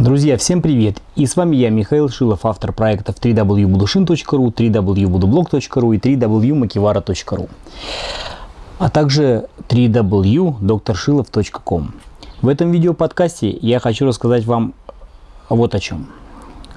Друзья, всем привет! И с вами я, Михаил Шилов, автор проектов www.budushin.ru, www.blog.ru и www.makivara.ru, а также www.drshilov.com. В этом видеоподкасте я хочу рассказать вам вот о чем.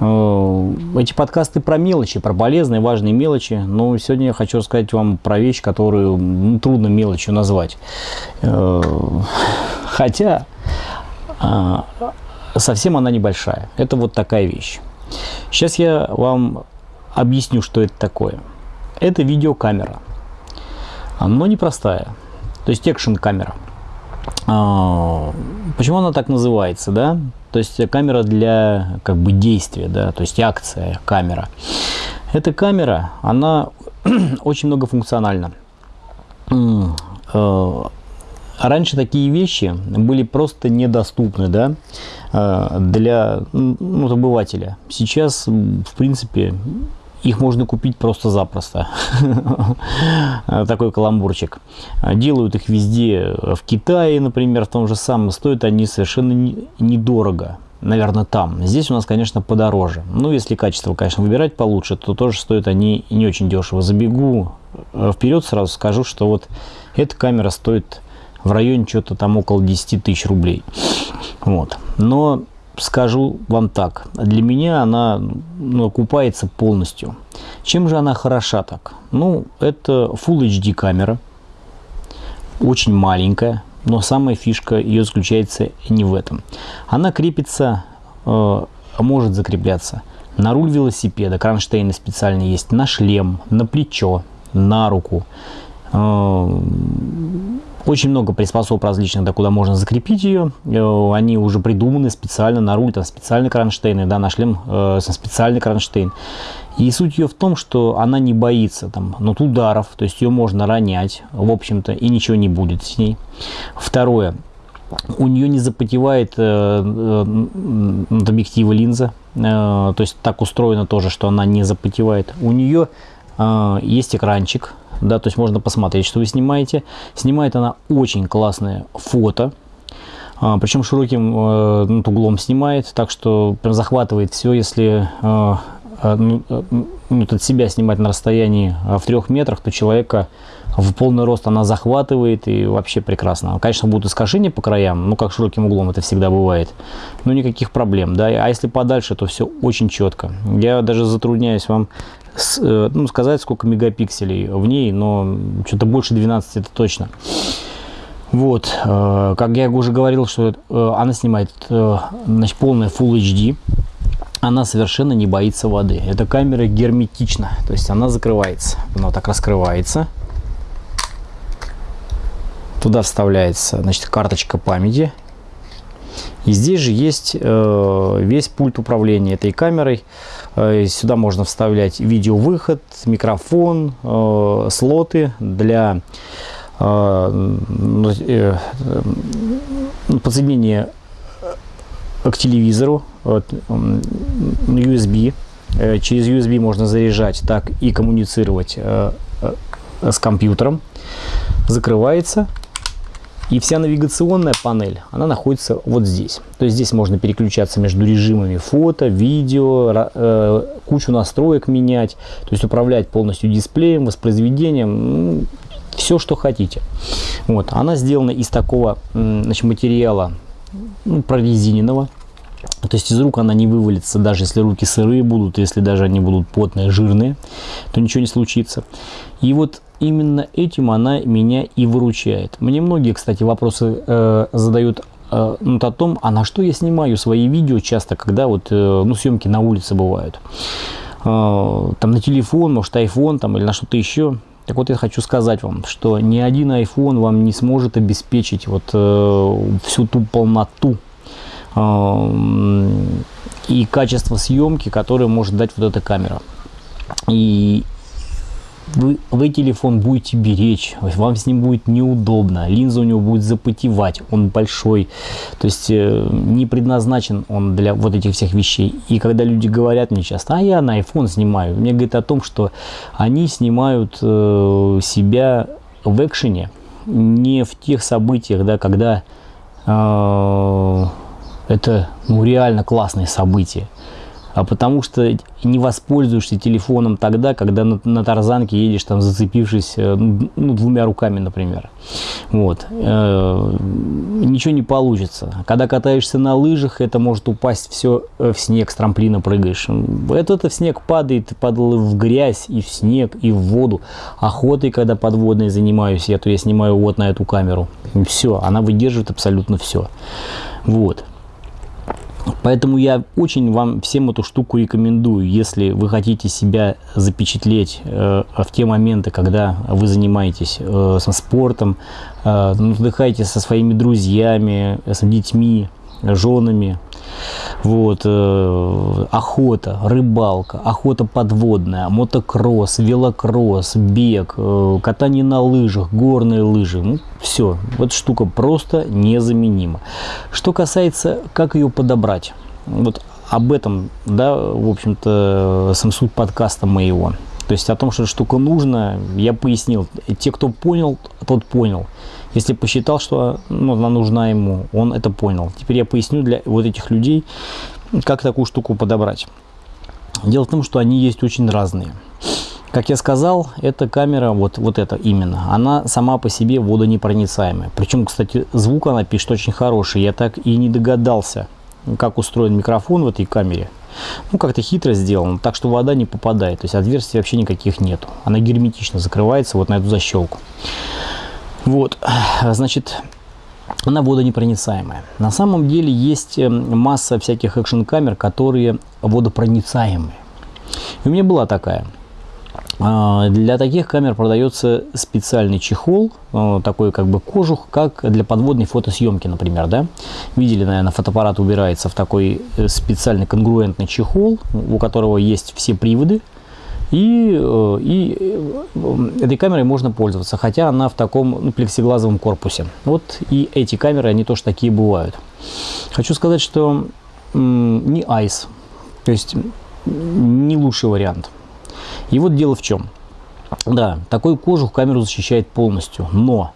Э, эти подкасты про мелочи, про полезные, важные мелочи, но сегодня я хочу рассказать вам про вещь, которую ну, трудно мелочью назвать. Э, хотя а, совсем она небольшая. Это вот такая вещь. Сейчас я вам объясню, что это такое. Это видеокамера, но непростая. То есть экшн камера. А, почему она так называется, да? То есть камера для как бы действия, да, то есть акция камера. Эта камера, она очень многофункциональна. Э, раньше такие вещи были просто недоступны, да, э, для ну, обывателя. Сейчас, в принципе, их можно купить просто-запросто. Такой каламбурчик. Делают их везде. В Китае, например, в том же самом. Стоят они совершенно недорого. Наверное, там. Здесь у нас, конечно, подороже. Ну, если качество, конечно, выбирать получше, то тоже стоят они не очень дешево. Забегу э, вперед, сразу скажу, что вот эта камера стоит в районе что-то там около 10 тысяч рублей. Вот. Но скажу вам так, для меня она ну, окупается полностью. Чем же она хороша так? Ну, это Full HD камера, очень маленькая, но самая фишка ее заключается не в этом. Она крепится, э, может закрепляться на руль велосипеда, кронштейны специальные есть, на шлем, на плечо, на руку. Э, очень много приспособ различных, да, куда можно закрепить ее. Э, они уже придуманы специально на руль, там специальные кронштейны, да, на шлем э, специальный кронштейн. И суть ее в том, что она не боится там, ну, ударов, то есть ее можно ронять, в общем-то, и ничего не будет с ней. Второе, у нее не запотевает э, э, объектива линза, э, то есть так устроено тоже, что она не запотевает. У нее э, есть экранчик, да, то есть можно посмотреть, что вы снимаете. Снимает она очень классное фото, а, причем широким э, ну, углом снимает, так что прям захватывает все, если э, э, ну, ну, от себя снимать на расстоянии в трех метрах, то человека в полный рост она захватывает и вообще прекрасно. Конечно, будут искажения по краям, ну как широким углом это всегда бывает, но никаких проблем, да. А если подальше, то все очень четко. Я даже затрудняюсь вам с, э, ну, сказать, сколько мегапикселей в ней, но что-то больше 12 это точно. Вот, э, как я уже говорил, что э, она снимает значит, полная Full HD. Она совершенно не боится воды. Эта камера герметична, то есть она закрывается. Она так раскрывается. Туда вставляется значит, карточка памяти. И здесь же есть э, весь пульт управления этой камерой. Э, сюда можно вставлять видеовыход, микрофон, э, слоты для э, э, подсоединения к телевизору, USB. Э, через USB можно заряжать, так и коммуницировать с компьютером. Закрывается и вся навигационная панель, она находится вот здесь. То есть здесь можно переключаться между режимами фото, видео, э, кучу настроек менять, то есть управлять полностью дисплеем, воспроизведением, все, что хотите. Вот, она сделана из такого значит, материала ну, прорезиненного. То есть из рук она не вывалится, даже если руки сырые будут, если даже они будут потные, жирные, то ничего не случится. И вот именно этим она меня и выручает. Мне многие, кстати, вопросы э, задают э, ну, о том, а на что я снимаю свои видео часто, когда вот, э, ну, съемки на улице бывают. Э, там на телефон, может, iPhone там, или на что-то еще. Так вот, я хочу сказать вам, что ни один iPhone вам не сможет обеспечить вот э, всю ту полноту э, и качество съемки, которое может дать вот эта камера. И вы, вы телефон будете беречь, вам с ним будет неудобно, линза у него будет запотевать, он большой, то есть э, не предназначен он для вот этих всех вещей. И когда люди говорят мне часто, а я на iPhone снимаю, мне говорит о том, что они снимают э, себя в экшене, не в тех событиях, да, когда э, Это ну, реально классное событие а потому что не воспользуешься телефоном тогда, когда на, на тарзанке едешь, там зацепившись э, ну, двумя руками, например. Вот. Э, ничего не получится. Когда катаешься на лыжах, это может упасть все э, в снег, с трамплина прыгаешь. Это, это в снег падает, падал в грязь, и в снег, и в воду. Охотой, когда подводной занимаюсь, я, то я снимаю вот на эту камеру. Все, она выдерживает абсолютно все. Вот. Поэтому я очень вам всем эту штуку рекомендую, если вы хотите себя запечатлеть э, в те моменты, когда вы занимаетесь э, спортом, э, отдыхаете со своими друзьями, с детьми, женами, вот, э, охота, рыбалка, охота подводная, мотокросс, велокросс, бег, э, катание на лыжах, горные лыжи. Ну, все, вот штука просто незаменима. Что касается, как ее подобрать. Вот об этом, да, в общем-то, сам суть подкаста моего. То есть о том, что штука нужна, я пояснил. Те, кто понял, тот понял. Если посчитал, что ну, она нужна ему, он это понял. Теперь я поясню для вот этих людей, как такую штуку подобрать. Дело в том, что они есть очень разные. Как я сказал, эта камера, вот, вот эта именно, она сама по себе водонепроницаемая. Причем, кстати, звук она пишет очень хороший. Я так и не догадался, как устроен микрофон в этой камере. Ну, как-то хитро сделано, так что вода не попадает. То есть отверстий вообще никаких нету. Она герметично закрывается вот на эту защелку. Вот, значит, она водонепроницаемая. На самом деле есть э, масса всяких экшн-камер, которые водопроницаемые. И у меня была такая. А, для таких камер продается специальный чехол, э, такой как бы кожух, как для подводной фотосъемки, например, да. Видели, наверное, фотоаппарат убирается в такой э, специальный конгруентный чехол, у которого есть все приводы, и, э, и э, этой камерой можно пользоваться, хотя она в таком ну, плексиглазовом корпусе. Вот и эти камеры, они тоже такие бывают. Хочу сказать, что не ICE, то есть не лучший вариант. И вот дело в чем. Да, такой кожух камеру защищает полностью, но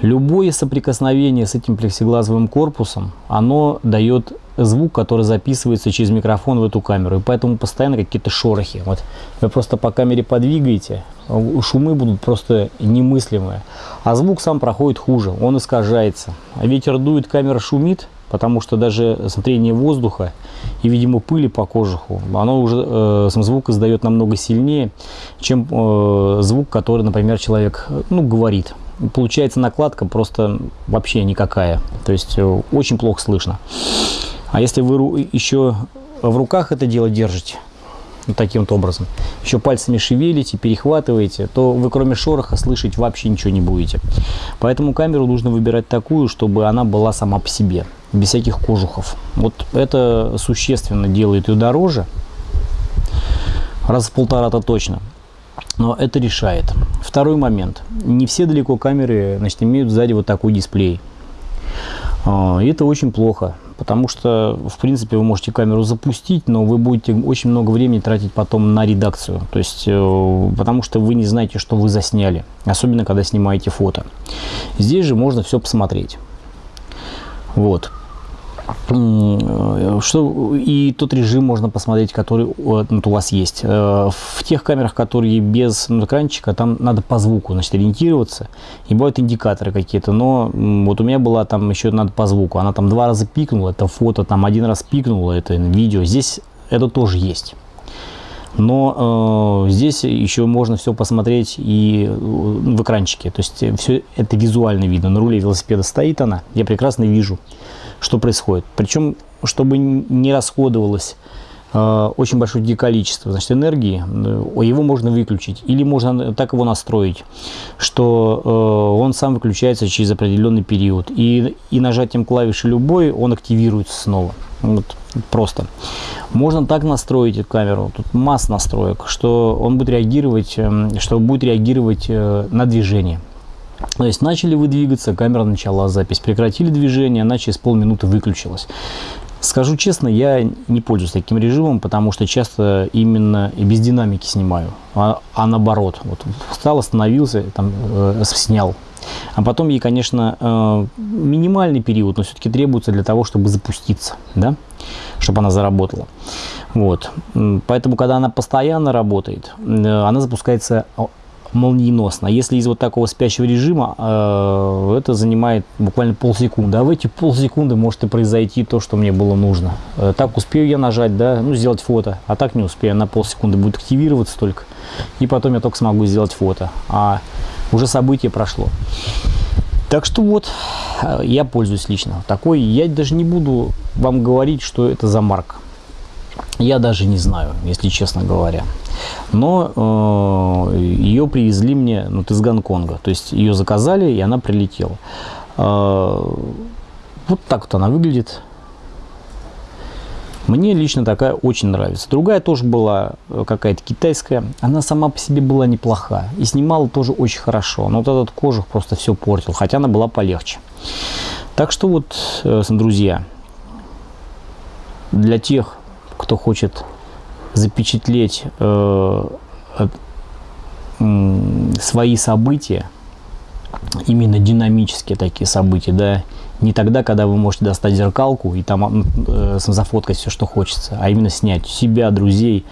любое соприкосновение с этим плексиглазовым корпусом, оно дает звук, который записывается через микрофон в эту камеру. И поэтому постоянно какие-то шорохи. Вот вы просто по камере подвигаете, шумы будут просто немыслимые. А звук сам проходит хуже, он искажается. Ветер дует, камера шумит, потому что даже смотрение воздуха и, видимо, пыли по кожуху, оно уже э, сам звук издает намного сильнее, чем э, звук, который, например, человек ну, говорит. Получается накладка просто вообще никакая, то есть э, очень плохо слышно. А если вы еще в руках это дело держите, вот таким вот образом, еще пальцами шевелите, перехватываете, то вы кроме шороха слышать вообще ничего не будете. Поэтому камеру нужно выбирать такую, чтобы она была сама по себе, без всяких кожухов. Вот это существенно делает ее дороже, раз в полтора-то точно. Но это решает. Второй момент. Не все далеко камеры значит, имеют сзади вот такой дисплей. А, это очень плохо, потому что, в принципе, вы можете камеру запустить, но вы будете очень много времени тратить потом на редакцию. То есть, э, потому что вы не знаете, что вы засняли, особенно когда снимаете фото. Здесь же можно все посмотреть. Вот. Э, что, и тот режим можно посмотреть, который вот, у вас есть. Э, в тех камерах, которые без экранчика, там надо по звуку значит, ориентироваться. И бывают индикаторы какие-то. Но вот у меня была там еще надо по звуку. Она там два раза пикнула, это фото, там один раз пикнула, это видео. Здесь это тоже есть. Но э, здесь еще можно все посмотреть и э, в экранчике. То есть все это визуально видно. На руле велосипеда стоит она, я прекрасно вижу что происходит. Причем, чтобы не расходовалось э, очень большое количество значит, энергии, э, его можно выключить. Или можно так его настроить, что э, он сам выключается через определенный период. И, и нажатием клавиши любой он активируется снова. Вот, просто. Можно так настроить эту камеру, тут масса настроек, что он будет реагировать, эм, что будет реагировать на движение. То есть начали вы двигаться, камера начала запись, прекратили движение, она через полминуты выключилась. Скажу честно, я не пользуюсь таким режимом, потому что часто именно и без динамики снимаю, а, а наоборот. Вот встал, остановился, там, э, снял. А потом ей, конечно, э, минимальный период, но все-таки требуется для того, чтобы запуститься, да, чтобы она заработала. Вот. Поэтому, когда она постоянно работает, э, она запускается молниеносно. Если из вот такого спящего режима, э, это занимает буквально полсекунды. А в эти полсекунды может и произойти то, что мне было нужно. Э, так успею я нажать, да, ну, сделать фото, а так не успею. На полсекунды будет активироваться только. И потом я только смогу сделать фото. А уже событие прошло. Так что вот, э, я пользуюсь лично такой. Я даже не буду вам говорить, что это за марка. Я даже не знаю, если честно говоря. Но э, ее привезли мне ну, из Гонконга. То есть ее заказали, и она прилетела. Э, вот так вот она выглядит. Мне лично такая очень нравится. Другая тоже была э, какая-то китайская. Она сама по себе была неплоха. И снимала тоже очень хорошо. Но вот этот кожух просто все портил. Хотя она была полегче. Так что вот, э, друзья, для тех, кто хочет запечатлеть э, свои события, именно динамические такие события, да, не тогда, когда вы можете достать зеркалку и там э, зафоткать все, что хочется, а именно снять себя, друзей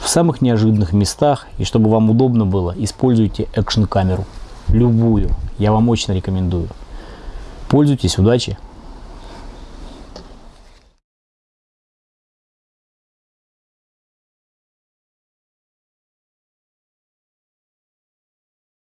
в самых неожиданных местах, и чтобы вам удобно было, используйте экшн-камеру, любую, я вам очень рекомендую. Пользуйтесь, удачи!